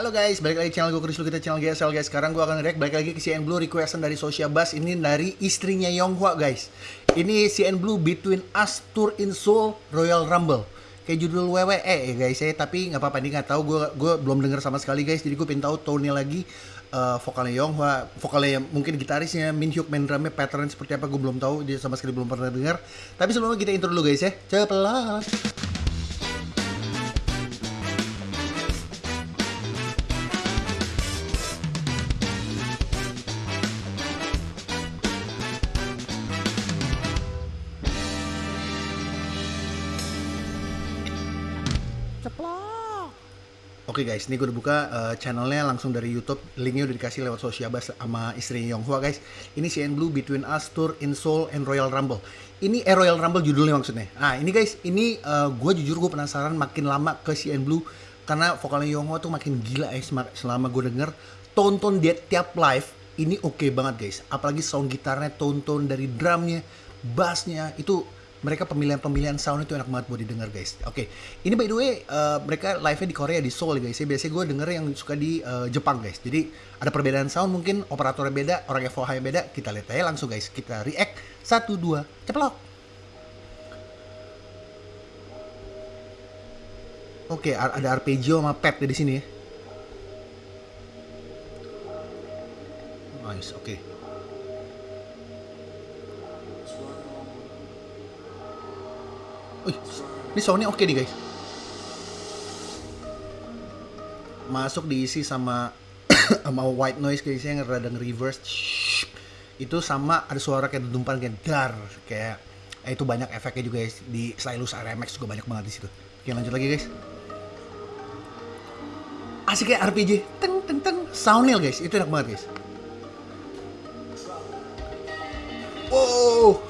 halo guys, balik lagi channel gue Chris kita channel GSL guys. Sekarang gue akan react balik lagi ke CN Blue requestan dari Socia Bass ini dari istrinya Yonghwa guys. Ini CN Blue Between Us Tour in Seoul Royal Rumble. Kayak judul WWE ya guys ya, tapi nggak apa-apa ini nggak tahu gue gue belum denger sama sekali guys. Jadi gue pengen tahu tone-nya lagi uh, vokalnya Yonghwa, vokalnya mungkin gitarisnya Min Hyuk main drumnya pattern seperti apa gue belum tahu dia sama sekali belum pernah dengar. Tapi sebelumnya kita intro dulu guys ya. Cepet Oke okay guys, ini gue udah buka uh, channelnya langsung dari YouTube. Linknya udah dikasih lewat Sosiabas sama istri Yonghua guys. Ini CN Blue Between Us Tour in Seoul and Royal Rumble. Ini eh, Royal Rumble judulnya maksudnya. Nah ini guys, ini uh, gue jujur gue penasaran makin lama ke CN Blue karena vokalnya Yonghua tuh makin gila ya selama gue denger. Tonton dia tiap live ini oke okay banget guys. Apalagi sound gitarnya, tonton dari drumnya, bassnya itu mereka pemilihan-pemilihan sound itu enak banget buat didengar guys. Oke, okay. ini by the way uh, mereka live-nya di Korea di Seoul guys. Ya, biasanya gue denger yang suka di uh, Jepang guys. Jadi ada perbedaan sound mungkin operatornya beda, orang FOH beda. Kita lihat aja langsung guys. Kita react satu dua ceplok. Oke, okay, ada arpeggio sama pad di sini ya. Nice, oke. Okay. Wih, ini soundnya oke okay nih guys. Masuk diisi sama sama white noise guys yang rada reverse. Itu sama ada suara kayak dentuman kayak dar kayak eh, itu banyak efeknya juga guys di Stylus RMX juga banyak banget di situ. Oke lanjut lagi guys. Asik kayak RPG, teng teng teng, soundnya guys, itu enak banget guys. Wow,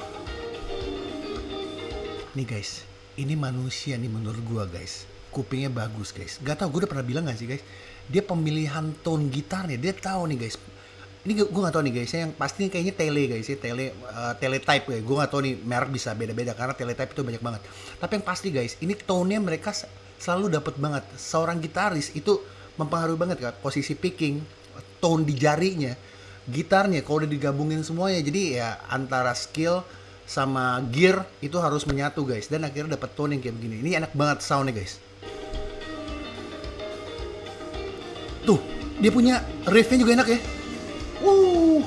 Nih guys, ini manusia nih menurut gua guys. Kupingnya bagus guys. Gak tau gue udah pernah bilang gak sih guys. Dia pemilihan tone gitarnya dia tahu nih guys. Ini gue gak tau nih guys. Yang pasti kayaknya tele guys ya. Tele uh, teletype guys. Gue gak tau nih merek bisa beda-beda karena teletype itu banyak banget. Tapi yang pasti guys, ini tone-nya mereka selalu dapat banget. Seorang gitaris itu mempengaruhi banget kan posisi picking, tone di jarinya, gitarnya kalau udah digabungin semuanya. Jadi ya antara skill sama gear itu harus menyatu guys. Dan akhirnya dapat tone yang kayak begini. Ini enak banget soundnya guys. Tuh dia punya riffnya juga enak ya. Uh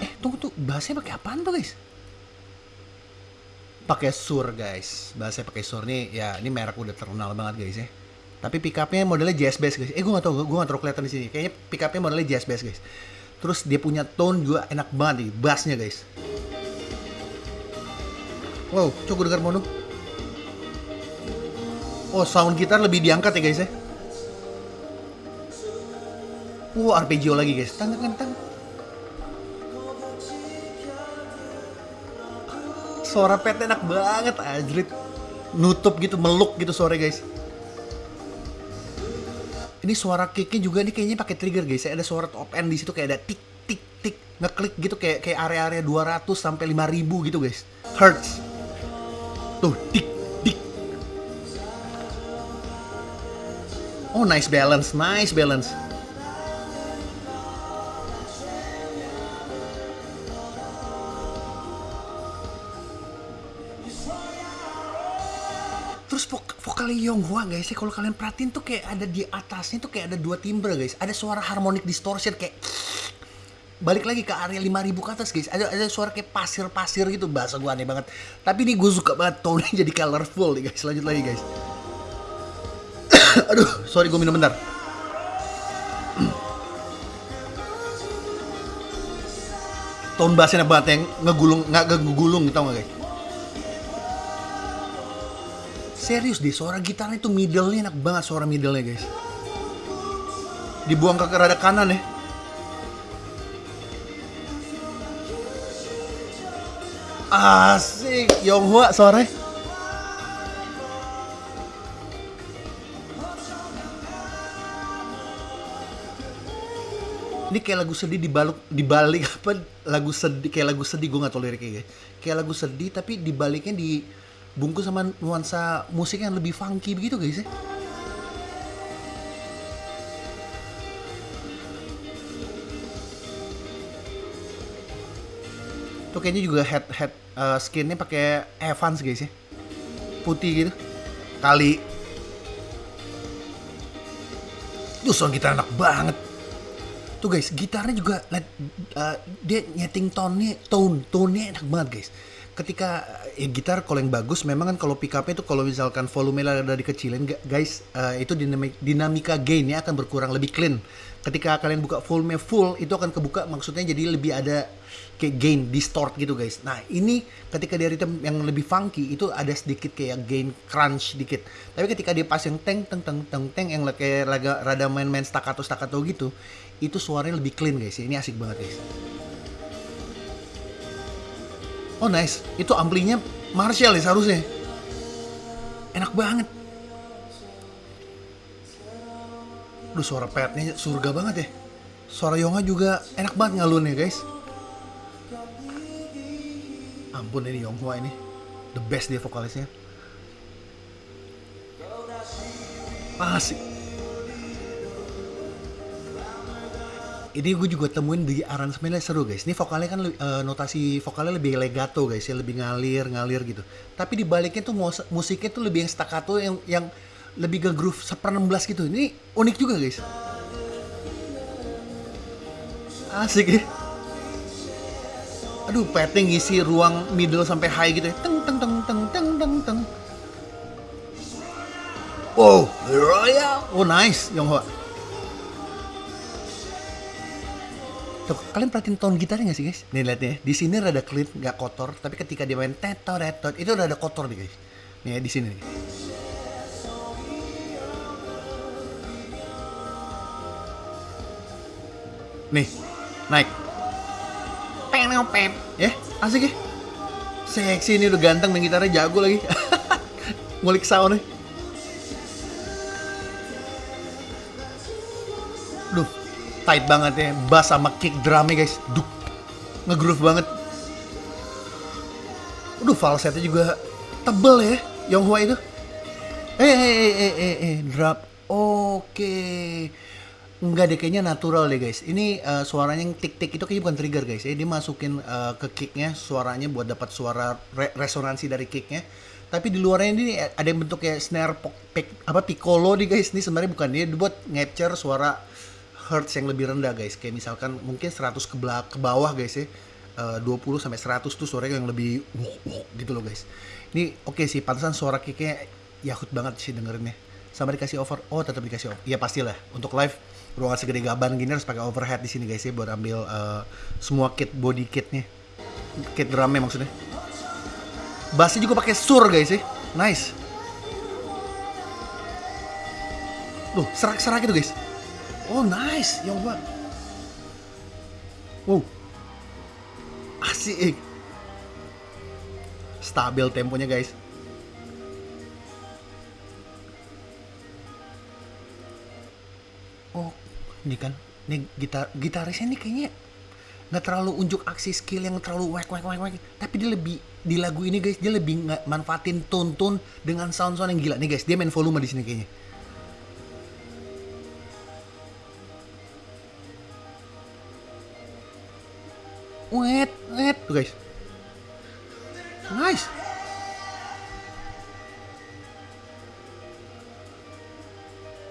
eh tunggu tuh bahasanya pakai apaan tuh guys? Pakai sur guys. Bahasa pakai sur. Nih ya ini merek udah terkenal banget guys ya. Tapi pickupnya modelnya jazz bass guys. Eh gue gak tau gue gak terlalu kelihatan di sini. Kayaknya pickupnya modelnya jazz bass guys Terus dia punya tone juga enak banget nih, bassnya guys. Wow, coba dengar mono. Oh, sound gitar lebih diangkat ya guys ya. Wow, arpeggio lagi guys. Tang tang tang. Suara pet enak banget, ajrit. Nutup gitu, meluk gitu suara guys. Ini suara kicknya juga nih kayaknya pakai trigger guys. Ada suara top end di situ kayak ada tik tik tik ngeklik gitu kayak kayak area-area 200 sampai 5000 gitu guys. Hertz. Tuh tik tik. Oh nice balance, nice balance. Vok vokal Yonghwa guys ya kalau kalian perhatiin tuh kayak ada di atasnya tuh kayak ada dua timbre guys. Ada suara harmonic distortion kayak balik lagi ke area 5000 ke atas guys. Ada ada suara kayak pasir-pasir gitu bahasa gua aneh banget. Tapi ini gue suka banget tone jadi colorful nih guys. Lanjut lagi guys. Aduh, sorry gue minum bentar. tone bassnya banget yang ngegulung nggak ngegulung gitu nggak guys Serius deh, suara gitarnya itu middle-nya enak banget suara middle-nya guys. Dibuang ke rada kanan ya. Asik, Yonghua suaranya. Ini kayak lagu sedih dibalik dibalik apa lagu sedih kayak lagu sedih gue gak tau liriknya guys. Kayak lagu sedih tapi dibaliknya di bungkus sama nuansa musik yang lebih funky begitu guys ya. Tuh kayaknya juga head head uh, skinnya pakai Evans guys ya. Putih gitu. Kali. tuh sound gitar enak banget tuh guys gitarnya juga uh, dia nyeting tone tone tone nya enak banget guys Ketika ya, gitar kalau yang bagus memang kan kalau pick up itu kalau misalkan volume ada dikecilin guys, uh, itu dinamika, dinamika gainnya akan berkurang lebih clean. Ketika kalian buka volume full itu akan kebuka maksudnya jadi lebih ada kayak gain distort gitu guys. Nah ini ketika dia rhythm yang lebih funky itu ada sedikit kayak gain crunch dikit. Tapi ketika dia pas yang teng teng teng teng teng yang kayak rada main-main staccato staccato gitu, itu suaranya lebih clean guys. Ini asik banget guys. Oh nice, itu amplinya Marshall ya seharusnya. Enak banget. Duh suara petnya surga banget ya. Suara Yonga juga enak banget ngalunnya guys ampun ini Yonghua ini the best dia vokalisnya asik ini gue juga temuin di aransemennya seru guys. Ini vokalnya kan uh, notasi vokalnya lebih legato guys ya. Lebih ngalir ngalir gitu. Tapi di baliknya tuh musiknya tuh lebih yang staccato yang yang lebih ke groove seper 16 gitu. Ini unik juga guys. Asik ya. Aduh petting ngisi ruang middle sampai high gitu ya. Teng teng teng teng teng teng teng. Wow royal. Oh nice Yonghua Tuh, kalian perhatiin tone gitarnya gak sih guys? Nih lihat ya, di sini rada clean, nggak kotor, tapi ketika dia main tetot tetot itu rada kotor nih guys. Nih ya, di sini. Nih. nih, naik pep ya asik ya seksi ini udah ganteng main gitarnya jago lagi ngulik nih duh tight banget ya bass sama kick drumnya guys duk ngegroove banget Aduh falsetnya juga tebel ya Yonghua itu eh eh eh eh eh, eh drop oke okay. Enggak deh, kayaknya natural deh guys. Ini uh, suaranya yang tik-tik itu kayaknya bukan trigger guys. Ya. Dia masukin uh, ke kicknya suaranya buat dapat suara re resonansi dari kicknya. Tapi di luarnya ini ada yang bentuk kayak snare pick, apa piccolo nih guys. Ini sebenarnya bukan dia buat ngapture suara hertz yang lebih rendah guys. Kayak misalkan mungkin 100 ke, ke bawah guys ya. Uh, 20 sampai 100 tuh suaranya yang lebih wuk, wuk, gitu loh guys. Ini oke okay sih, pantesan suara kicknya yahut banget sih dengerinnya. Sama dikasih over, oh tetap dikasih over. Iya pastilah, untuk live ruangan segede gaban gini harus pakai overhead di sini guys ya buat ambil uh, semua kit body kitnya kit drumnya maksudnya bassnya juga pakai sur guys ya nice Loh, serak-serak itu guys. Oh, nice. Yang banget. Wow. Asik. Stabil temponya guys. Oh, ini kan ini gitar gitarisnya ini kayaknya nggak terlalu unjuk aksi skill yang terlalu wek wek wek wek tapi dia lebih di lagu ini guys dia lebih manfaatin tone dengan sound sound yang gila nih guys dia main volume di sini kayaknya wet tuh guys nice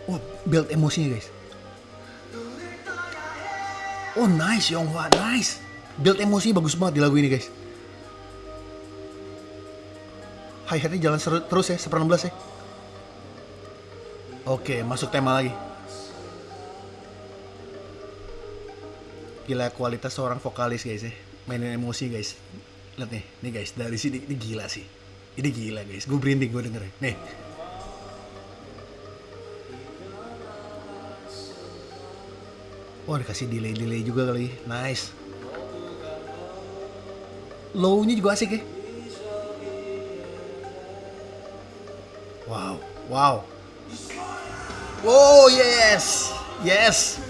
wah build emosinya guys Oh nice Yonghwa, nice. Build emosi bagus banget di lagu ini guys. Hi hatnya jalan terus ya, seper 16 ya. Oke, masuk tema lagi. Gila kualitas seorang vokalis guys ya. Mainin emosi guys. Lihat nih, nih guys, dari sini ini gila sih. Ini gila guys, gue berinding gue dengerin. Nih, Wah dikasih delay-delay juga kali. Nice. Low-nya juga asik ya. Wow, wow. Oh yes, yes.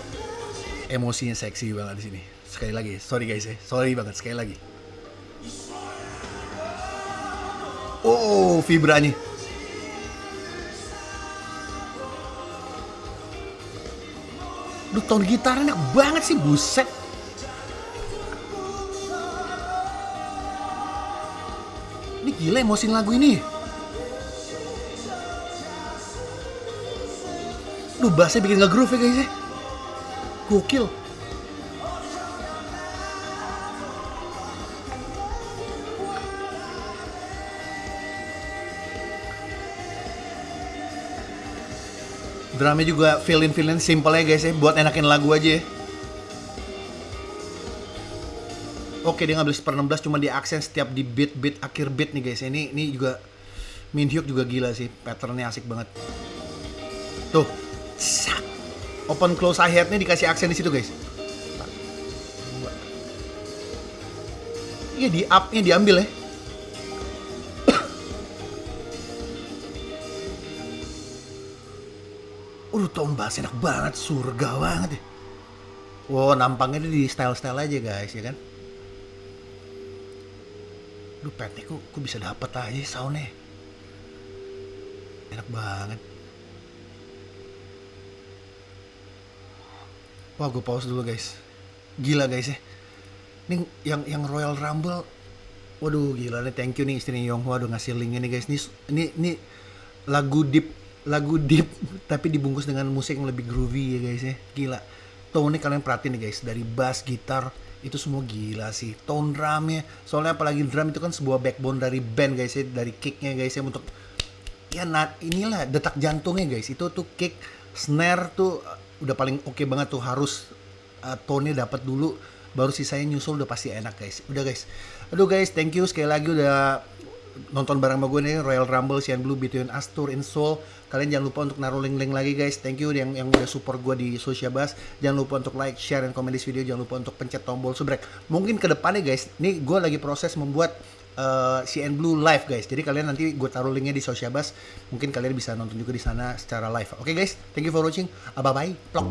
Emosinya seksi banget di sini. Sekali lagi, sorry guys ya, sorry banget sekali lagi. Oh, vibranya. Duh, tone gitar enak banget sih, buset. Gila emosiin lagu ini. Duh, bassnya bikin nggak groove ya guys ya. Gokil. Drumnya juga fill-in fill-in simple ya guys ya, buat enakin lagu aja ya. Oke dia ngambil per 16 cuma di aksen setiap di beat beat akhir beat nih guys. Ini ini juga Min Hyuk juga gila sih, patternnya asik banget. Tuh. Open close hi hat nya dikasih aksen di situ guys. Iya di up-nya diambil ya. Udah tone bass enak banget, surga banget ya. Wow, nampangnya di style-style aja guys, ya kan? Lu petnya kok, kok bisa dapet aja soundnya. Enak banget. Wah, gue pause dulu guys. Gila guys ya. Ini yang yang Royal Rumble. Waduh, gila nih. Thank you nih istri Yonghwa udah ngasih link ini guys. Ini ini ini lagu deep lagu deep tapi dibungkus dengan musik yang lebih groovy ya guys ya. Gila. Tone kalian perhatiin nih guys dari bass, gitar itu semua gila sih. Tone drumnya, soalnya apalagi drum itu kan sebuah backbone dari band guys ya, dari kicknya guys ya untuk ya nat inilah detak jantungnya guys. Itu tuh kick, snare tuh udah paling oke okay banget tuh harus uh, tone-nya dapat dulu baru sisanya nyusul udah pasti enak guys. Udah guys. Aduh guys thank you sekali lagi udah nonton bareng sama gue nih Royal Rumble Cyan Blue Between Us Tour in Seoul. Kalian jangan lupa untuk naruh link-link lagi guys. Thank you yang yang udah support gue di Social Bus jangan lupa untuk like share dan komen di video. Jangan lupa untuk pencet tombol subrek mungkin ke depannya guys nih gue lagi proses membuat uh, CN Blue live guys. Jadi kalian nanti gue taruh linknya di Social Bus. Mungkin kalian bisa nonton juga di sana secara live. Oke okay, guys, thank you for watching. Bye bye. Plok.